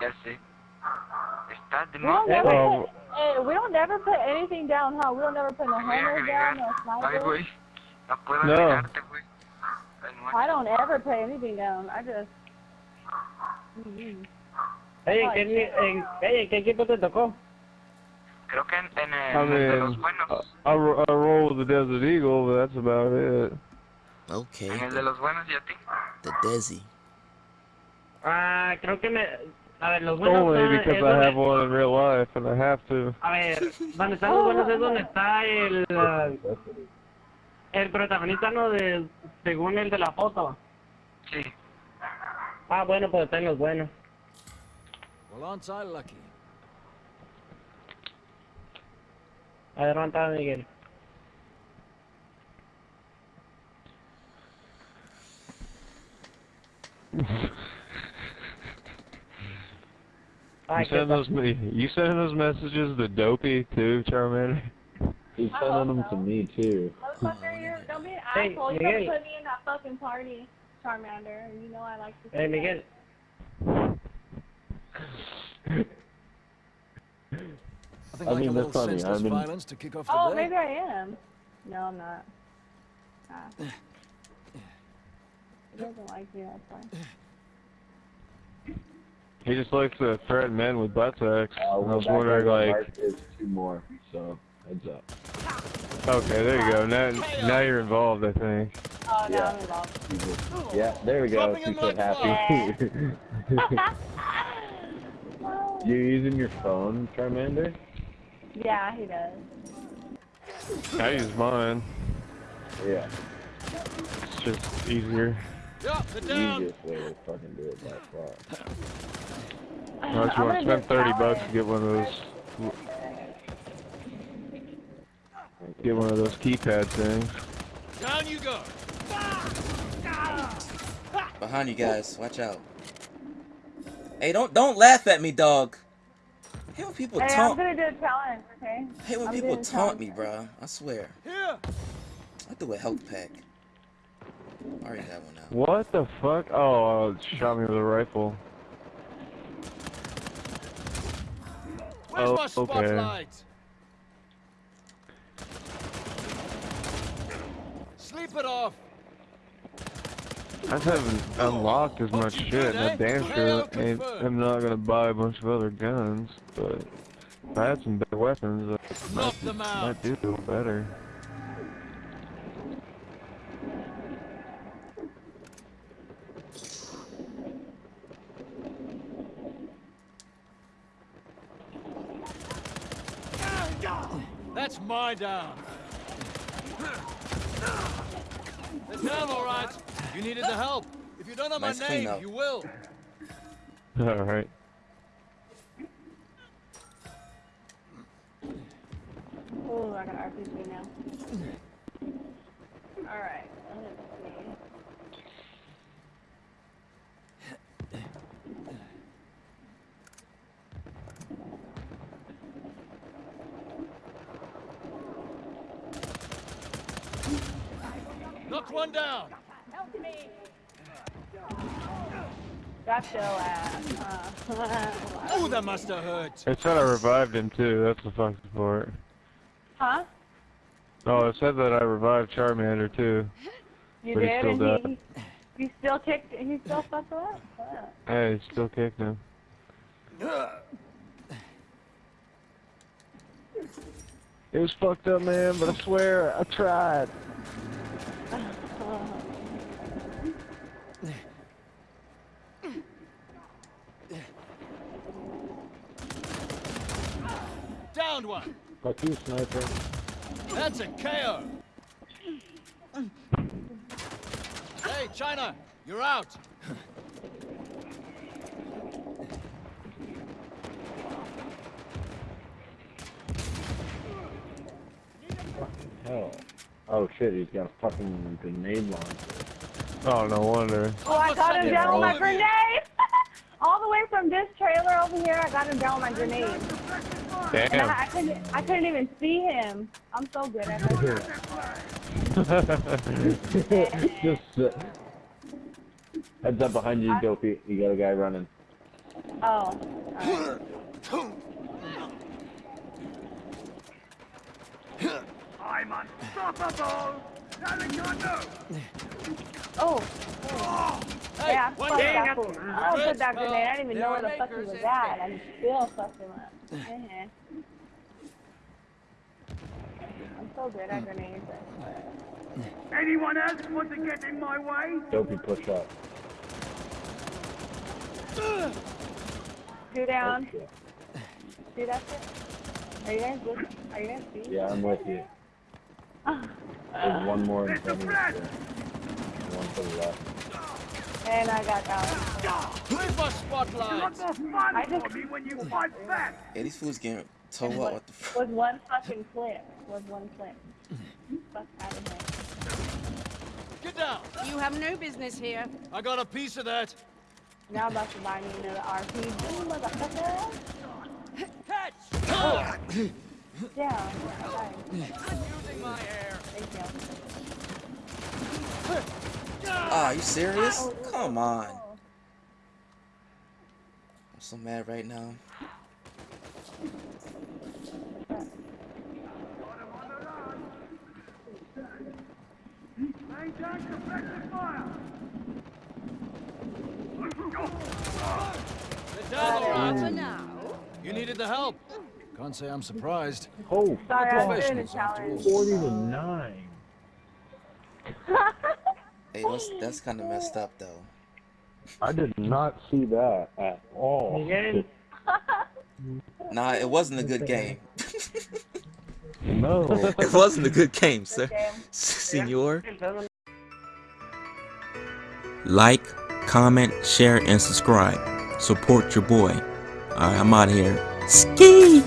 Ya sé. Está de We don't never Oh. put, eh, we don't never put anything down, huh? We don't never put no Voy a homers down, agregar. no Ay, No puedo No. agregarte, güey. I don't ever put anything down. I just. Mm. Hey, ¿en qué, ni- en, hey, ¿en qué equipo te tocó? Creo que en, en el I de los buenos. I, I, I roll with the Desert Eagle, but that's about it. Okay, En el de los buenos y a ti. the Desi. Ah, creo que me... A ver, los buenos Only because es I donde- have one in real life and I have to. A ver, donde están los buenos es donde está el... ah, el protagonista, ¿no? De, según el de la foto. Sí. Ah, bueno, pues están los buenos. Well, aren't I lucky? Adelanta, Miguel. You Ay, send those me. You sending those messages to Dopey too, Charmander? He's sending them to me too. Motherfucker, you're, don't be an Hey, asshole. You Miguel. don't put me in that fucking party, Charmander. You know I like to see Hey. Miguel. I think I like mean, a that's little funny. senseless I mean- violence to kick off the Oh, day. maybe I am. No, I'm not. Ah. He doesn't like me, that's why. He just likes to threaten men with butt sex. Uh, I was wondering, like, is two more, so heads up. okay, there you go. Now, now you're involved, I think. Oh, no, Yeah. I'm involved. Yeah, there we go. Dropping She him said like happy. you using your phone, Charmander? yeah, he does. I use mine. Yeah. It's just easier. Yeah, they're down. Easiest way to fucking do it by far. Unless uh, I'm you want gonna spend 30 bucks to get one of those, get one of those keypad things. Down you go. Behind you guys, watch out. Hey, don't don't laugh at me, dog. I hate when people Hey, I'm gonna do a challenge, okay? I hate when I'm people taunt me, bro. I swear. Here. I do a health pack. I already have one now. What the fuck? Oh, it shot me with a rifle. Where's Oh, my okay. spotlight? Sleep it off. I just haven't unlocked as much shit, and I eh? damn sure ain't, I'm not gonna buy a bunch of other guns, but if I had some better weapons, I Knock might, might do a little better. That's my down. They're down, all right. You needed the help. If you don't know Nice my name, cleanup. you will. Alright. Oh, I got RPG now. Alright, let's see. Knock one down. Help me! Got your ass. Uh, Oh, that must have hurt. It said I revived him too, that's the fucking part. huh? Oh, it said that I revived Charmander too. You But he did, still and died. he, he still kicked, he still fucked her up. Fuck. Hey, still kicked him. It was fucked up, man, but I swear I tried. Downed one. Fuck you, sniper. That's a KO. Hey, China, you're out. Hell. Oh shit, he's got a fucking grenade launcher. Oh, no wonder. Oh, I got him down with my all of you. grenade! All the way from this trailer over here, I got him down with my grenade. And Damn. I, I couldn't, I couldn't even see him. I'm so good at this. Just uh, heads up behind you, Dopey. You got a guy running. Oh. alright. I'm unstoppable! Oh. Hey, yeah, one fuck day. that fool. I don't put that Well, grenade. I didn't even know where the fuck he was at. I still fucked him up. Uh-huh. I'm so good at grenades. Anyone else want to get in my way? Dopey push up. Two down. shit. See that shit? Are you guys good? Are you guys see? Yeah, I'm with you. There's one more in front of you. One to the left. And I got that. Where's my spotlight? Lot more I just- for me when you fight back! Hey, these fools getting toe up. What the fuck? Was one fucking clip. Was one clip. Fuck out of here. Get down. You have no business here. I got a piece of that. Now I'm about to buy me another RPG, motherfucker. Catch. Yeah. Alright. Using my air. Thank you. Ah, you serious? Come on. I'm so mad right now. Maintain suppressive fire! Get down, all right. For now. You needed the help. Can't say I'm surprised. Oh, Sorry, I'm doing a Professionals after challenge. 40 to 9. Hey, that's that's kind of messed up though. I did not see that at all. Nah, it wasn't a good game. No. it wasn't a good game, sir. game. Senor. Like, comment, share, and subscribe. Support your boy. Alright, I'm out here. Ski!